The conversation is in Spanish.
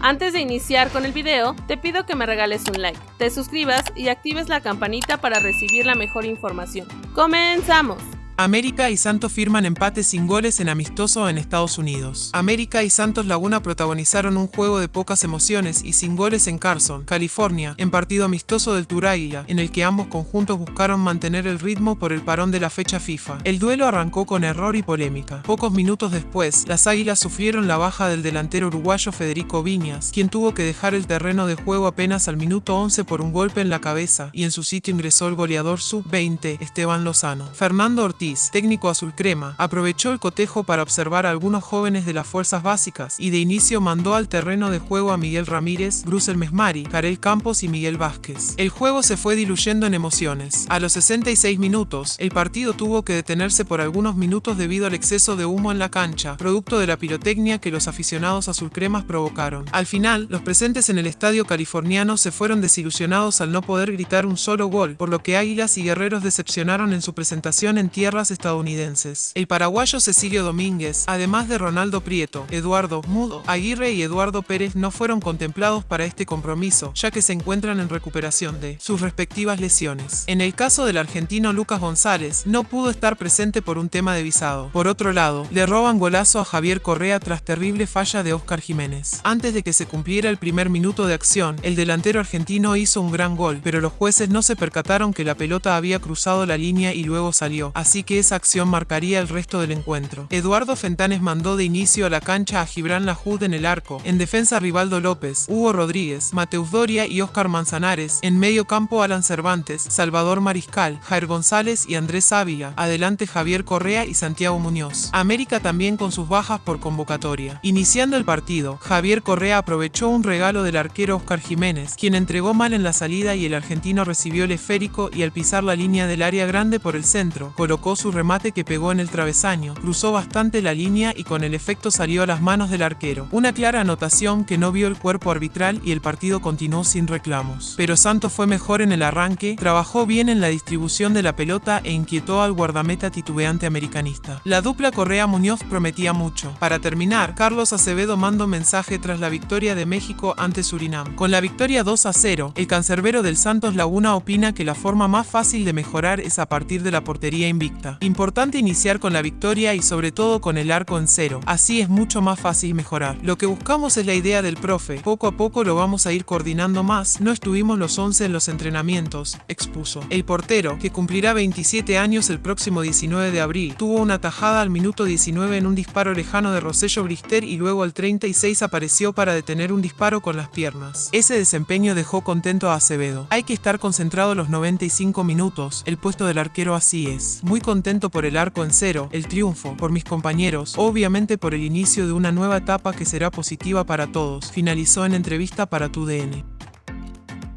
Antes de iniciar con el video, te pido que me regales un like, te suscribas y actives la campanita para recibir la mejor información. ¡Comenzamos! América y Santos firman empate sin goles en amistoso en Estados Unidos. América y Santos Laguna protagonizaron un juego de pocas emociones y sin goles en Carson, California, en partido amistoso del Tour Águila, en el que ambos conjuntos buscaron mantener el ritmo por el parón de la fecha FIFA. El duelo arrancó con error y polémica. Pocos minutos después, las Águilas sufrieron la baja del delantero uruguayo Federico Viñas, quien tuvo que dejar el terreno de juego apenas al minuto 11 por un golpe en la cabeza, y en su sitio ingresó el goleador sub-20, Esteban Lozano. Fernando Ortiz técnico azul crema, aprovechó el cotejo para observar a algunos jóvenes de las fuerzas básicas y de inicio mandó al terreno de juego a Miguel Ramírez, Brusel Mesmari, Karel Campos y Miguel Vázquez. El juego se fue diluyendo en emociones. A los 66 minutos, el partido tuvo que detenerse por algunos minutos debido al exceso de humo en la cancha, producto de la pirotecnia que los aficionados azulcremas provocaron. Al final, los presentes en el estadio californiano se fueron desilusionados al no poder gritar un solo gol, por lo que Águilas y Guerreros decepcionaron en su presentación en tierra estadounidenses. El paraguayo Cecilio Domínguez, además de Ronaldo Prieto, Eduardo Mudo, Aguirre y Eduardo Pérez no fueron contemplados para este compromiso, ya que se encuentran en recuperación de sus respectivas lesiones. En el caso del argentino Lucas González, no pudo estar presente por un tema de visado. Por otro lado, le roban golazo a Javier Correa tras terrible falla de Oscar Jiménez. Antes de que se cumpliera el primer minuto de acción, el delantero argentino hizo un gran gol, pero los jueces no se percataron que la pelota había cruzado la línea y luego salió, así que esa acción marcaría el resto del encuentro. Eduardo Fentanes mandó de inicio a la cancha a Gibran Lajud en el arco, en defensa Rivaldo López, Hugo Rodríguez, Mateus Doria y Óscar Manzanares, en medio campo Alan Cervantes, Salvador Mariscal, Jair González y Andrés Ávila, adelante Javier Correa y Santiago Muñoz. América también con sus bajas por convocatoria. Iniciando el partido, Javier Correa aprovechó un regalo del arquero Óscar Jiménez, quien entregó mal en la salida y el argentino recibió el esférico y al pisar la línea del área grande por el centro, colocó su remate que pegó en el travesaño, cruzó bastante la línea y con el efecto salió a las manos del arquero. Una clara anotación que no vio el cuerpo arbitral y el partido continuó sin reclamos. Pero Santos fue mejor en el arranque, trabajó bien en la distribución de la pelota e inquietó al guardameta titubeante americanista. La dupla Correa-Muñoz prometía mucho. Para terminar, Carlos Acevedo mandó mensaje tras la victoria de México ante Surinam. Con la victoria 2 a 0, el cancerbero del Santos Laguna opina que la forma más fácil de mejorar es a partir de la portería invicta. Importante iniciar con la victoria y sobre todo con el arco en cero, así es mucho más fácil mejorar. Lo que buscamos es la idea del profe, poco a poco lo vamos a ir coordinando más, no estuvimos los 11 en los entrenamientos, expuso. El portero, que cumplirá 27 años el próximo 19 de abril, tuvo una tajada al minuto 19 en un disparo lejano de Rosello Brister y luego al 36 apareció para detener un disparo con las piernas. Ese desempeño dejó contento a Acevedo. Hay que estar concentrado los 95 minutos, el puesto del arquero así es. Muy contento por el arco en cero, el triunfo, por mis compañeros, obviamente por el inicio de una nueva etapa que será positiva para todos, finalizó en entrevista para tu DN.